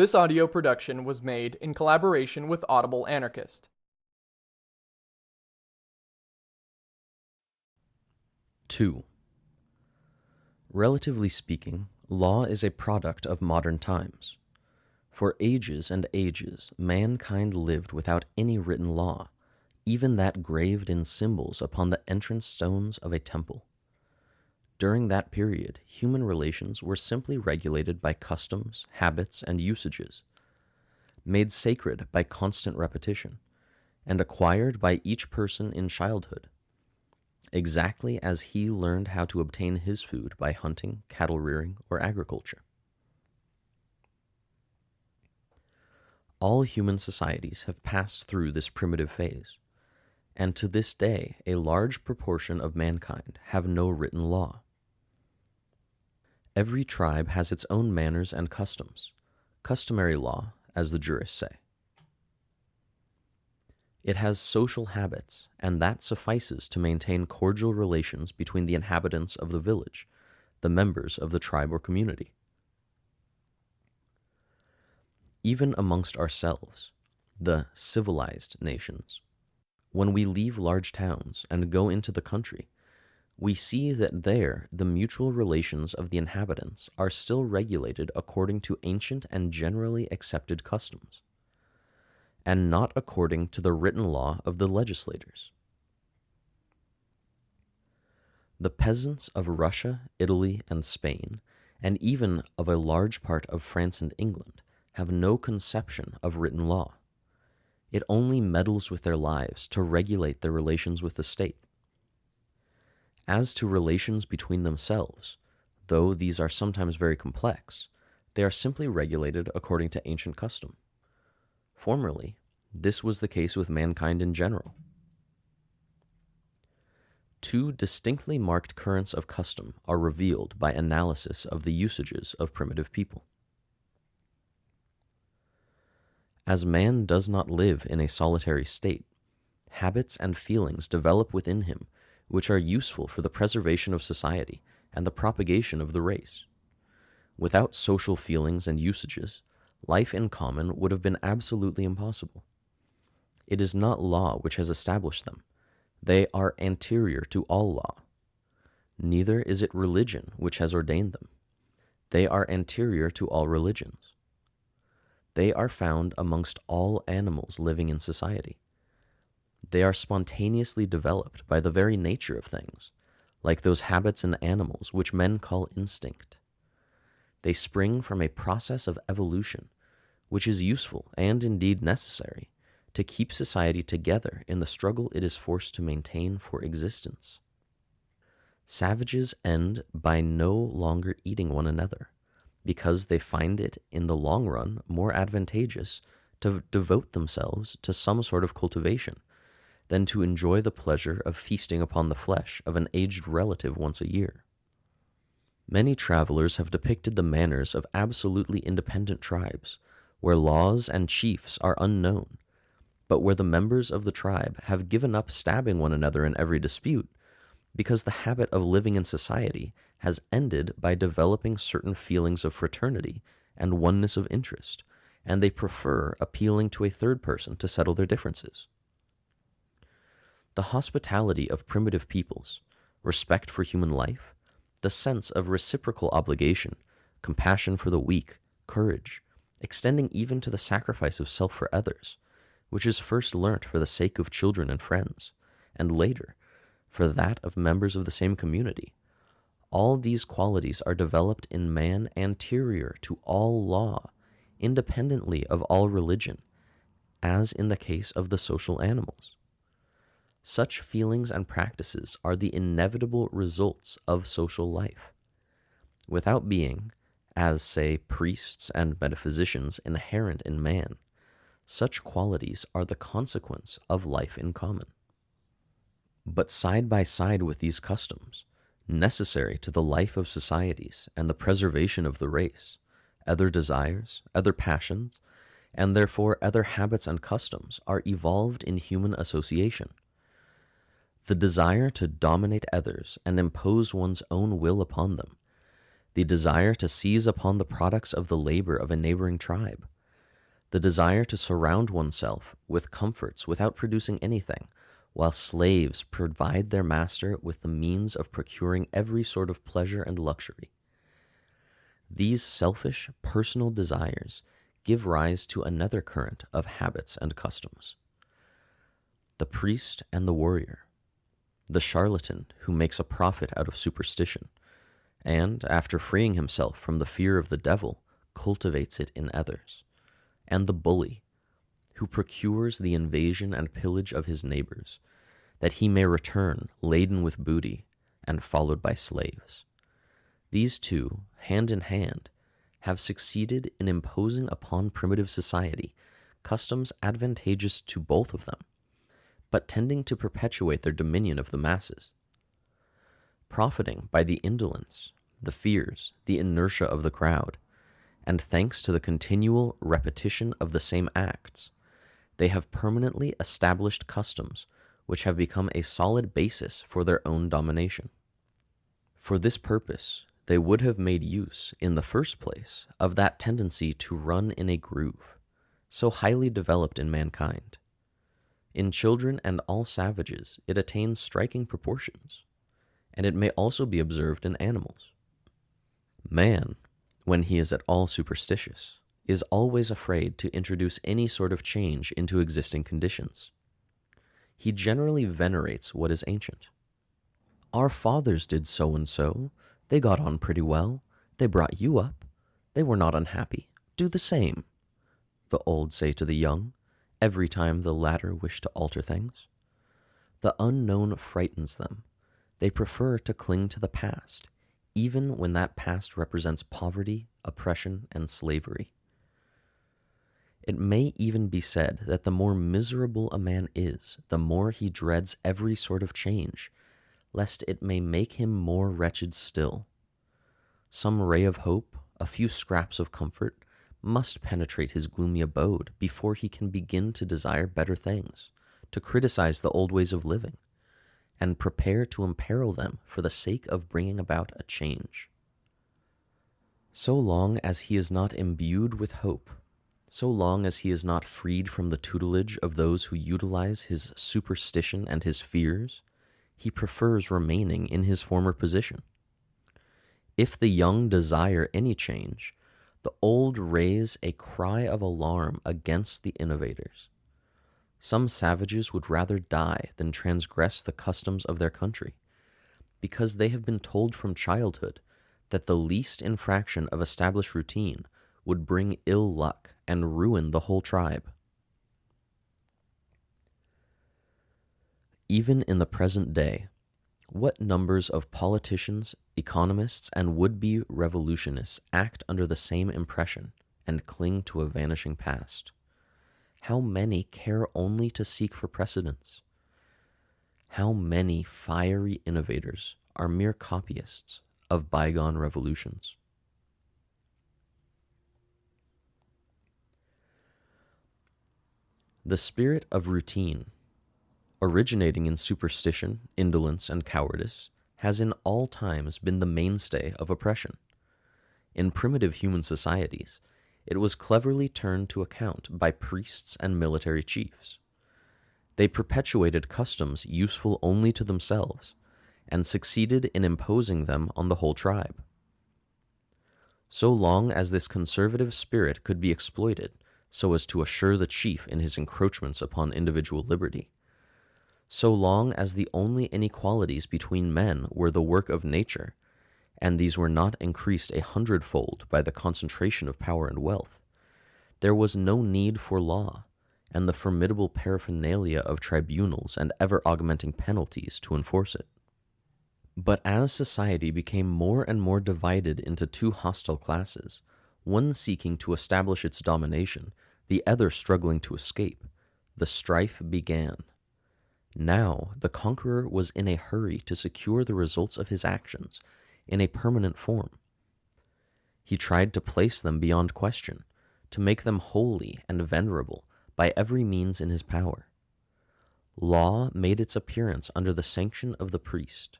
This audio production was made in collaboration with Audible Anarchist. Two. Relatively speaking, law is a product of modern times. For ages and ages, mankind lived without any written law, even that graved in symbols upon the entrance stones of a temple. During that period, human relations were simply regulated by customs, habits, and usages, made sacred by constant repetition, and acquired by each person in childhood, exactly as he learned how to obtain his food by hunting, cattle rearing, or agriculture. All human societies have passed through this primitive phase, and to this day a large proportion of mankind have no written law. Every tribe has its own manners and customs, customary law, as the jurists say. It has social habits, and that suffices to maintain cordial relations between the inhabitants of the village, the members of the tribe or community. Even amongst ourselves, the civilized nations, when we leave large towns and go into the country, we see that there the mutual relations of the inhabitants are still regulated according to ancient and generally accepted customs, and not according to the written law of the legislators. The peasants of Russia, Italy, and Spain, and even of a large part of France and England, have no conception of written law. It only meddles with their lives to regulate their relations with the state. As to relations between themselves, though these are sometimes very complex, they are simply regulated according to ancient custom. Formerly, this was the case with mankind in general. Two distinctly marked currents of custom are revealed by analysis of the usages of primitive people. As man does not live in a solitary state, habits and feelings develop within him which are useful for the preservation of society and the propagation of the race. Without social feelings and usages, life in common would have been absolutely impossible. It is not law which has established them. They are anterior to all law. Neither is it religion which has ordained them. They are anterior to all religions. They are found amongst all animals living in society. They are spontaneously developed by the very nature of things, like those habits in animals which men call instinct. They spring from a process of evolution, which is useful and indeed necessary to keep society together in the struggle it is forced to maintain for existence. Savages end by no longer eating one another, because they find it in the long run more advantageous to devote themselves to some sort of cultivation than to enjoy the pleasure of feasting upon the flesh of an aged relative once a year. Many travelers have depicted the manners of absolutely independent tribes, where laws and chiefs are unknown, but where the members of the tribe have given up stabbing one another in every dispute, because the habit of living in society has ended by developing certain feelings of fraternity and oneness of interest, and they prefer appealing to a third person to settle their differences. The hospitality of primitive peoples, respect for human life, the sense of reciprocal obligation, compassion for the weak, courage, extending even to the sacrifice of self for others, which is first learnt for the sake of children and friends, and later for that of members of the same community. All these qualities are developed in man anterior to all law, independently of all religion, as in the case of the social animals. Such feelings and practices are the inevitable results of social life. Without being, as say priests and metaphysicians, inherent in man, such qualities are the consequence of life in common. But side by side with these customs, necessary to the life of societies and the preservation of the race, other desires, other passions, and therefore other habits and customs are evolved in human association the desire to dominate others and impose one's own will upon them, the desire to seize upon the products of the labor of a neighboring tribe, the desire to surround oneself with comforts without producing anything, while slaves provide their master with the means of procuring every sort of pleasure and luxury. These selfish, personal desires give rise to another current of habits and customs. The priest and the warrior, the charlatan who makes a profit out of superstition, and, after freeing himself from the fear of the devil, cultivates it in others, and the bully who procures the invasion and pillage of his neighbors, that he may return laden with booty and followed by slaves. These two, hand in hand, have succeeded in imposing upon primitive society customs advantageous to both of them, but tending to perpetuate their dominion of the masses. Profiting by the indolence, the fears, the inertia of the crowd, and thanks to the continual repetition of the same acts, they have permanently established customs which have become a solid basis for their own domination. For this purpose, they would have made use, in the first place, of that tendency to run in a groove, so highly developed in mankind. In children and all savages, it attains striking proportions, and it may also be observed in animals. Man, when he is at all superstitious, is always afraid to introduce any sort of change into existing conditions. He generally venerates what is ancient. Our fathers did so and so, they got on pretty well. They brought you up. They were not unhappy. Do the same, the old say to the young, every time the latter wish to alter things. The unknown frightens them. They prefer to cling to the past, even when that past represents poverty, oppression, and slavery. It may even be said that the more miserable a man is, the more he dreads every sort of change, lest it may make him more wretched still. Some ray of hope, a few scraps of comfort, must penetrate his gloomy abode before he can begin to desire better things, to criticize the old ways of living, and prepare to imperil them for the sake of bringing about a change. So long as he is not imbued with hope, so long as he is not freed from the tutelage of those who utilize his superstition and his fears, he prefers remaining in his former position. If the young desire any change, the old raise a cry of alarm against the innovators. Some savages would rather die than transgress the customs of their country, because they have been told from childhood that the least infraction of established routine would bring ill luck and ruin the whole tribe. Even in the present day, what numbers of politicians, economists, and would be revolutionists act under the same impression and cling to a vanishing past? How many care only to seek for precedents? How many fiery innovators are mere copyists of bygone revolutions? The spirit of routine originating in superstition, indolence, and cowardice, has in all times been the mainstay of oppression. In primitive human societies, it was cleverly turned to account by priests and military chiefs. They perpetuated customs useful only to themselves, and succeeded in imposing them on the whole tribe. So long as this conservative spirit could be exploited so as to assure the chief in his encroachments upon individual liberty, so long as the only inequalities between men were the work of nature, and these were not increased a hundredfold by the concentration of power and wealth, there was no need for law and the formidable paraphernalia of tribunals and ever augmenting penalties to enforce it. But as society became more and more divided into two hostile classes, one seeking to establish its domination, the other struggling to escape, the strife began. Now the conqueror was in a hurry to secure the results of his actions in a permanent form. He tried to place them beyond question, to make them holy and venerable by every means in his power. Law made its appearance under the sanction of the priest,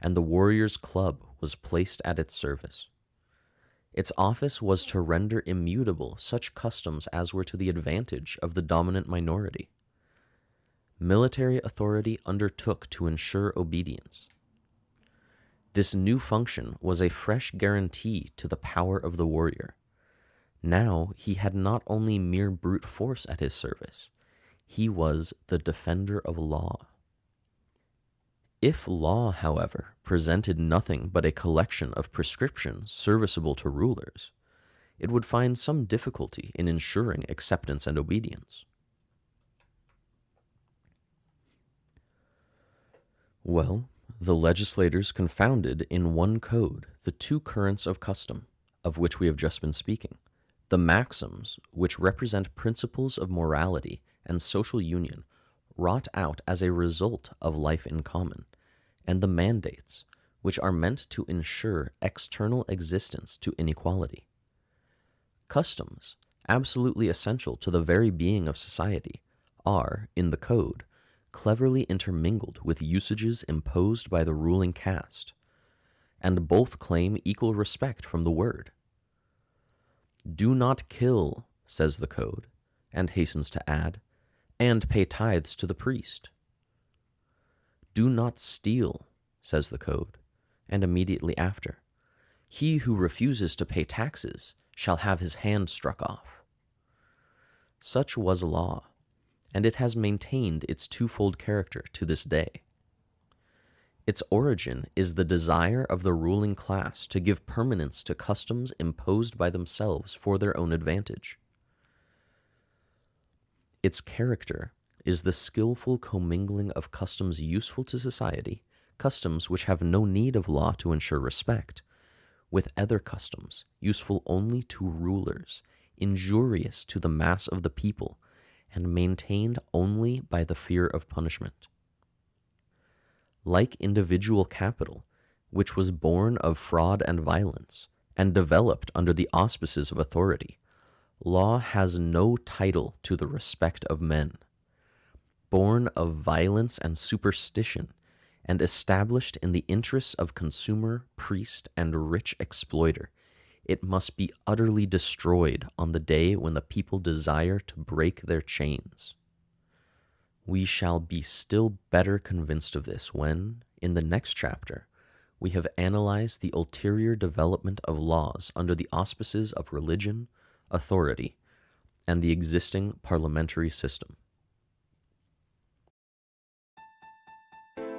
and the warrior's club was placed at its service. Its office was to render immutable such customs as were to the advantage of the dominant minority. Military authority undertook to ensure obedience. This new function was a fresh guarantee to the power of the warrior. Now he had not only mere brute force at his service, he was the defender of law. If law, however, presented nothing but a collection of prescriptions serviceable to rulers, it would find some difficulty in ensuring acceptance and obedience. Well, the legislators confounded in one code the two currents of custom, of which we have just been speaking, the maxims, which represent principles of morality and social union wrought out as a result of life in common, and the mandates, which are meant to ensure external existence to inequality. Customs, absolutely essential to the very being of society, are, in the code, cleverly intermingled with usages imposed by the ruling caste, and both claim equal respect from the word. Do not kill, says the code, and hastens to add, and pay tithes to the priest. Do not steal, says the code, and immediately after, he who refuses to pay taxes shall have his hand struck off. Such was law, and it has maintained its twofold character to this day. Its origin is the desire of the ruling class to give permanence to customs imposed by themselves for their own advantage. Its character is the skillful commingling of customs useful to society, customs which have no need of law to ensure respect, with other customs useful only to rulers, injurious to the mass of the people, and maintained only by the fear of punishment. Like individual capital, which was born of fraud and violence, and developed under the auspices of authority, Law has no title to the respect of men. Born of violence and superstition, and established in the interests of consumer, priest, and rich exploiter, it must be utterly destroyed on the day when the people desire to break their chains. We shall be still better convinced of this when, in the next chapter, we have analyzed the ulterior development of laws under the auspices of religion, authority, and the existing parliamentary system.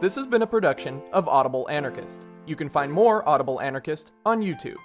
This has been a production of Audible Anarchist. You can find more Audible Anarchist on YouTube.